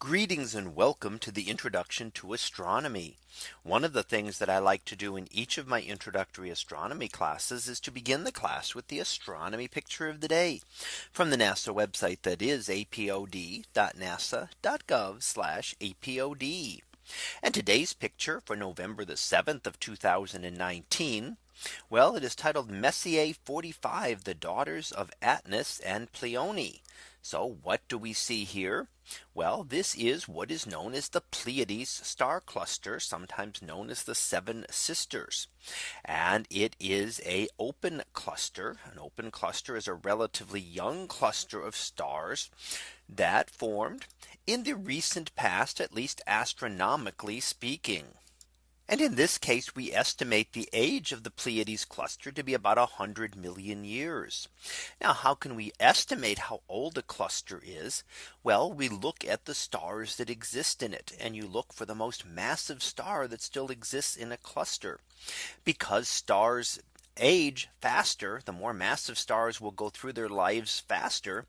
Greetings and welcome to the introduction to astronomy. One of the things that I like to do in each of my introductory astronomy classes is to begin the class with the astronomy picture of the day from the NASA website that is apod.nasa.gov apod. And today's picture for November the 7th of 2019. Well, it is titled Messier 45, the daughters of Atlas and Pleione. So what do we see here? Well, this is what is known as the Pleiades star cluster, sometimes known as the seven sisters. And it is a open cluster. An open cluster is a relatively young cluster of stars that formed in the recent past, at least astronomically speaking. And in this case, we estimate the age of the Pleiades cluster to be about 100 million years. Now, how can we estimate how old a cluster is? Well, we look at the stars that exist in it and you look for the most massive star that still exists in a cluster because stars age faster, the more massive stars will go through their lives faster.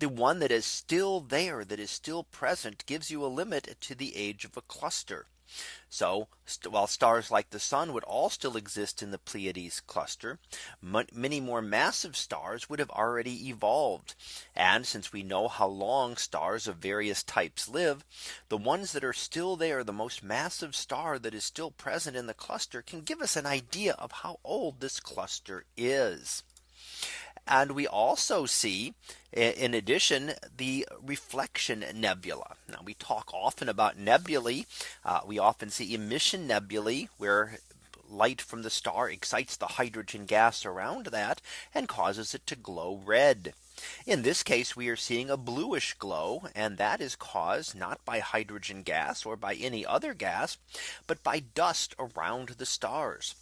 The one that is still there that is still present gives you a limit to the age of a cluster. So while stars like the sun would all still exist in the Pleiades cluster, many more massive stars would have already evolved. And since we know how long stars of various types live, the ones that are still there, the most massive star that is still present in the cluster can give us an idea of how old this cluster is. And we also see in addition the reflection nebula. Now we talk often about nebulae. Uh, we often see emission nebulae where light from the star excites the hydrogen gas around that and causes it to glow red. In this case, we are seeing a bluish glow and that is caused not by hydrogen gas or by any other gas, but by dust around the stars.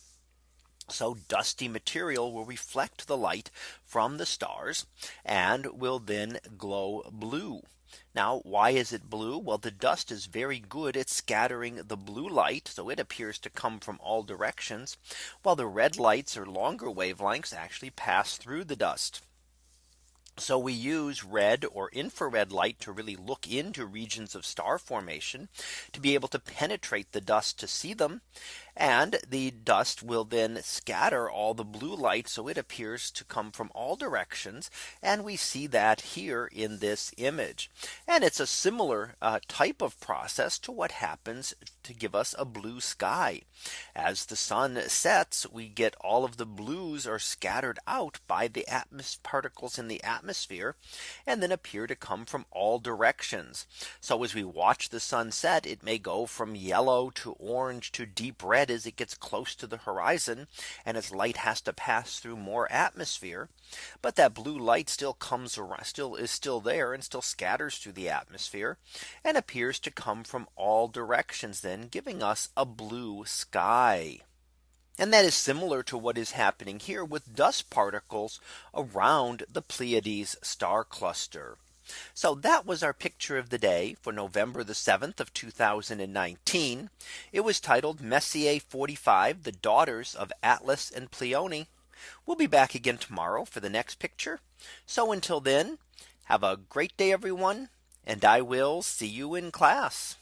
So dusty material will reflect the light from the stars and will then glow blue. Now, why is it blue? Well, the dust is very good at scattering the blue light. So it appears to come from all directions, while the red lights or longer wavelengths actually pass through the dust. So we use red or infrared light to really look into regions of star formation to be able to penetrate the dust to see them. And the dust will then scatter all the blue light. So it appears to come from all directions. And we see that here in this image. And it's a similar uh, type of process to what happens to give us a blue sky. As the sun sets, we get all of the blues are scattered out by the atmosphere particles in the atmosphere and then appear to come from all directions. So as we watch the sun set, it may go from yellow to orange to deep red as it gets close to the horizon and its light has to pass through more atmosphere. But that blue light still comes around still is still there and still scatters through the atmosphere and appears to come from all directions then giving us a blue sky. And that is similar to what is happening here with dust particles around the Pleiades star cluster. So that was our picture of the day for November the 7th of 2019. It was titled Messier 45 the daughters of Atlas and Pleione. We'll be back again tomorrow for the next picture. So until then, have a great day, everyone. And I will see you in class.